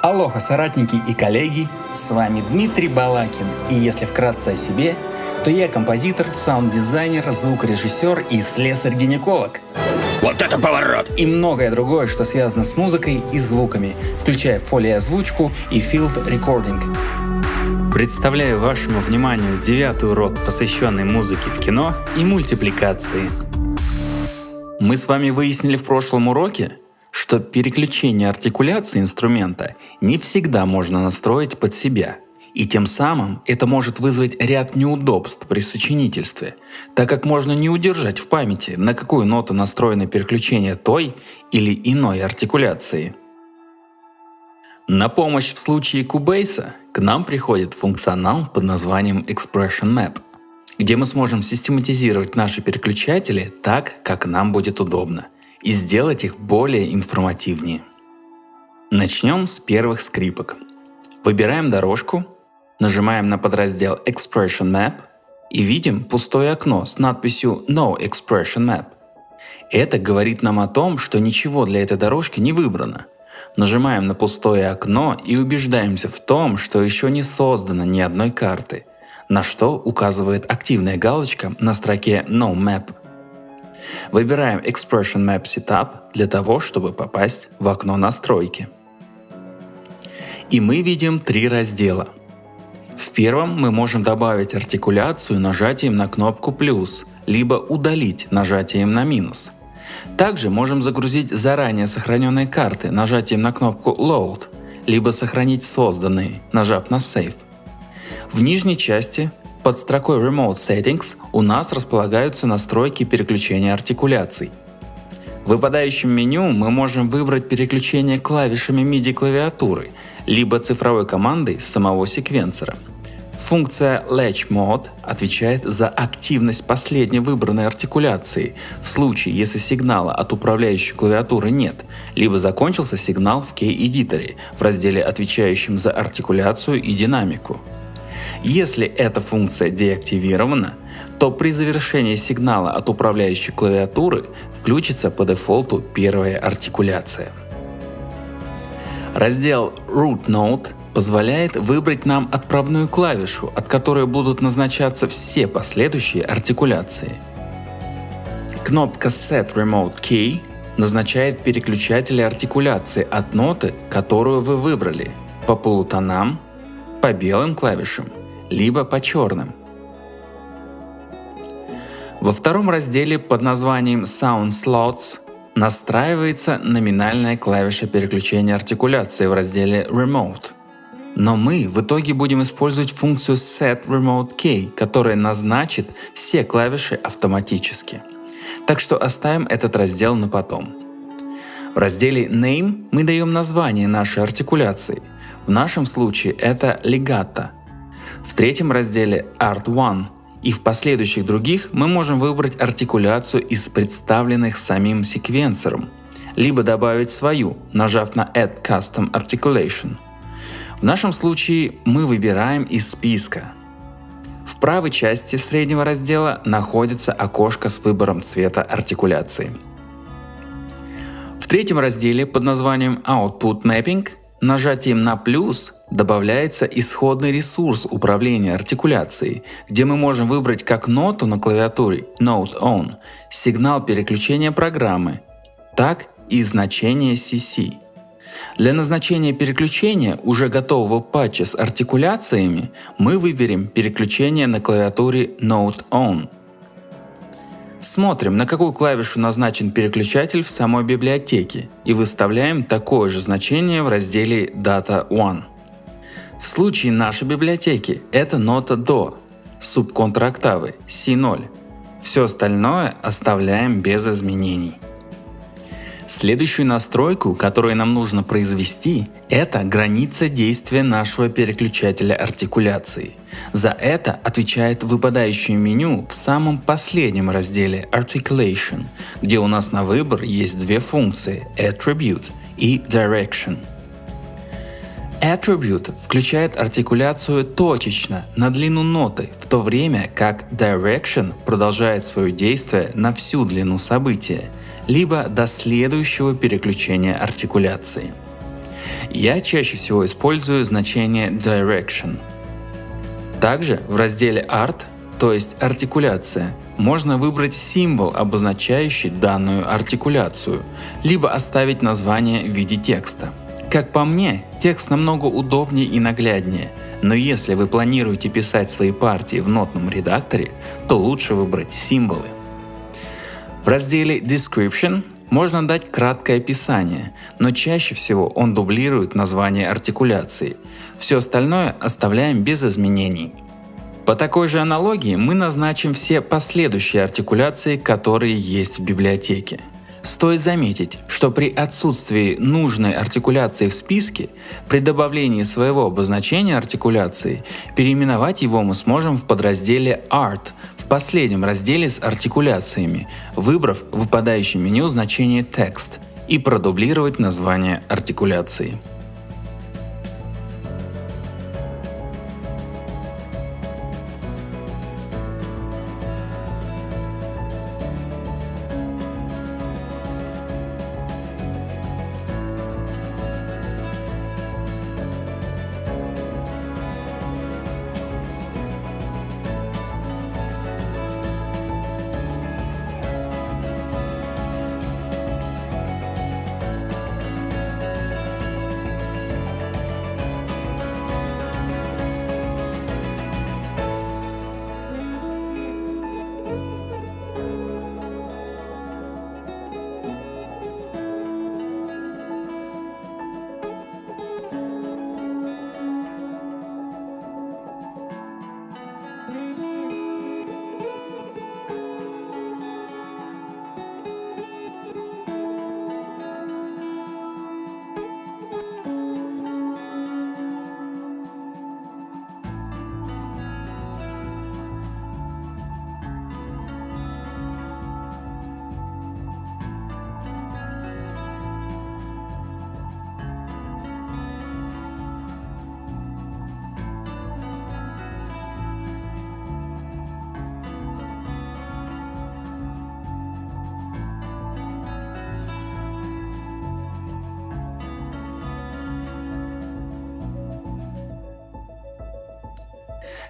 Алоха, соратники и коллеги, с вами Дмитрий Балакин, и если вкратце о себе, то я композитор, саунд-дизайнер, звукорежиссер и слесарь-гинеколог. Вот это поворот! И многое другое, что связано с музыкой и звуками, включая фолиозвучку и field recording. Представляю вашему вниманию девятый урок, посвященный музыке в кино и мультипликации. Мы с вами выяснили в прошлом уроке, что переключение артикуляции инструмента не всегда можно настроить под себя. И тем самым это может вызвать ряд неудобств при сочинительстве, так как можно не удержать в памяти, на какую ноту настроено переключение той или иной артикуляции. На помощь в случае кубейса к нам приходит функционал под названием Expression Map, где мы сможем систематизировать наши переключатели так, как нам будет удобно – и сделать их более информативнее. Начнем с первых скрипок. Выбираем дорожку, нажимаем на подраздел Expression Map и видим пустое окно с надписью No Expression Map. Это говорит нам о том, что ничего для этой дорожки не выбрано. Нажимаем на пустое окно и убеждаемся в том, что еще не создано ни одной карты, на что указывает активная галочка на строке No Map Выбираем Expression Map Setup для того, чтобы попасть в окно настройки. И мы видим три раздела. В первом мы можем добавить артикуляцию нажатием на кнопку плюс, либо удалить нажатием на минус. Также можем загрузить заранее сохраненные карты нажатием на кнопку Load, либо сохранить созданные, нажав на Save. В нижней части под строкой Remote Settings у нас располагаются настройки переключения артикуляций. В выпадающем меню мы можем выбрать переключение клавишами MIDI клавиатуры, либо цифровой командой самого секвенсора. Функция Latch Mode отвечает за активность последней выбранной артикуляции в случае, если сигнала от управляющей клавиатуры нет, либо закончился сигнал в Key-эдиторе в разделе, отвечающем за артикуляцию и динамику. Если эта функция деактивирована, то при завершении сигнала от управляющей клавиатуры включится по дефолту первая артикуляция. Раздел Root Node позволяет выбрать нам отправную клавишу, от которой будут назначаться все последующие артикуляции. Кнопка Set Remote Key назначает переключатели артикуляции от ноты, которую вы выбрали, по полутонам, по белым клавишам либо по черным. Во втором разделе под названием Sound Slots настраивается номинальная клавиша переключения артикуляции в разделе Remote. Но мы в итоге будем использовать функцию Set Remote Key, которая назначит все клавиши автоматически. Так что оставим этот раздел на потом. В разделе Name мы даем название нашей артикуляции. В нашем случае это legato, в третьем разделе Art One и в последующих других мы можем выбрать артикуляцию из представленных самим секвенсором, либо добавить свою, нажав на Add Custom Articulation. В нашем случае мы выбираем из списка. В правой части среднего раздела находится окошко с выбором цвета артикуляции. В третьем разделе под названием Output Mapping Нажатием на плюс добавляется исходный ресурс управления артикуляцией, где мы можем выбрать как ноту на клавиатуре Note On, сигнал переключения программы, так и значение CC. Для назначения переключения уже готового патча с артикуляциями мы выберем переключение на клавиатуре Note On – Смотрим, на какую клавишу назначен переключатель в самой библиотеке и выставляем такое же значение в разделе Data One. В случае нашей библиотеки это нота до, субконтрактавы C0. Все остальное оставляем без изменений. Следующую настройку, которую нам нужно произвести, это граница действия нашего переключателя артикуляции. За это отвечает выпадающее меню в самом последнем разделе Articulation, где у нас на выбор есть две функции Attribute и Direction. Attribute включает артикуляцию точечно на длину ноты, в то время как Direction продолжает свое действие на всю длину события – либо до следующего переключения артикуляции. Я чаще всего использую значение direction. Также в разделе Art, то есть артикуляция, можно выбрать символ, обозначающий данную артикуляцию, либо оставить название в виде текста. Как по мне, текст намного удобнее и нагляднее, но если вы планируете писать свои партии в нотном редакторе, то лучше выбрать символы. В разделе Description можно дать краткое описание, но чаще всего он дублирует название артикуляции. Все остальное оставляем без изменений. По такой же аналогии мы назначим все последующие артикуляции, которые есть в библиотеке. Стоит заметить, что при отсутствии нужной артикуляции в списке, при добавлении своего обозначения артикуляции, переименовать его мы сможем в подразделе Art последнем разделе с артикуляциями, выбрав в выпадающем меню значение текст и продублировать название артикуляции.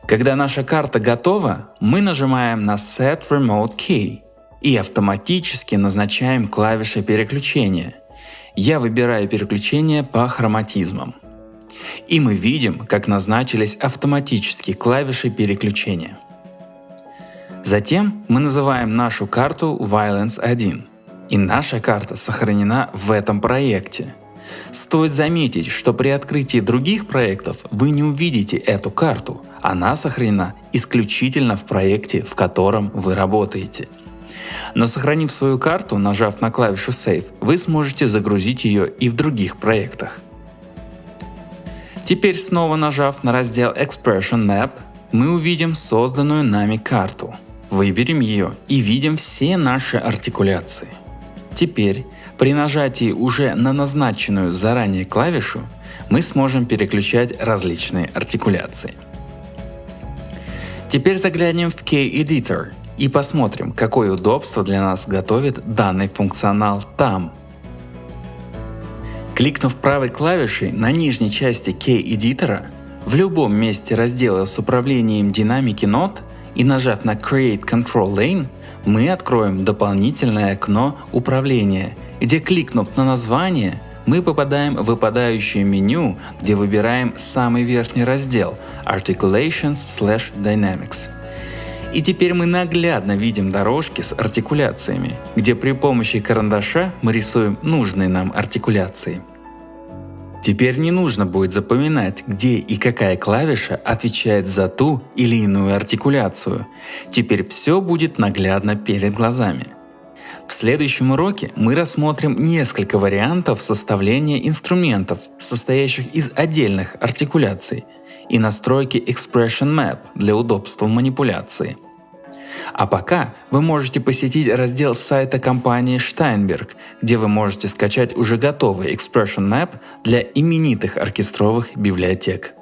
Когда наша карта готова, мы нажимаем на Set Remote Key и автоматически назначаем клавиши переключения. Я выбираю переключение по хроматизмам. И мы видим, как назначились автоматически клавиши переключения. Затем мы называем нашу карту Violence 1, и наша карта сохранена в этом проекте. Стоит заметить, что при открытии других проектов вы не увидите эту карту, она сохранена исключительно в проекте, в котором вы работаете. Но сохранив свою карту, нажав на клавишу Save, вы сможете загрузить ее и в других проектах. Теперь снова нажав на раздел Expression Map, мы увидим созданную нами карту. Выберем ее и видим все наши артикуляции. Теперь при нажатии уже на назначенную заранее клавишу мы сможем переключать различные артикуляции. Теперь заглянем в K-Editor и посмотрим, какое удобство для нас готовит данный функционал там. Кликнув правой клавишей на нижней части K-Editor, в любом месте раздела с управлением динамики нот и нажав на Create Control Lane, мы откроем дополнительное окно управления, где кликнув на название, мы попадаем в выпадающее меню, где выбираем самый верхний раздел Articulations slash Dynamics. И теперь мы наглядно видим дорожки с артикуляциями, где при помощи карандаша мы рисуем нужные нам артикуляции. Теперь не нужно будет запоминать, где и какая клавиша отвечает за ту или иную артикуляцию. Теперь все будет наглядно перед глазами. В следующем уроке мы рассмотрим несколько вариантов составления инструментов, состоящих из отдельных артикуляций, и настройки Expression Map для удобства манипуляции. А пока вы можете посетить раздел сайта компании Steinberg, где вы можете скачать уже готовый Expression Map для именитых оркестровых библиотек.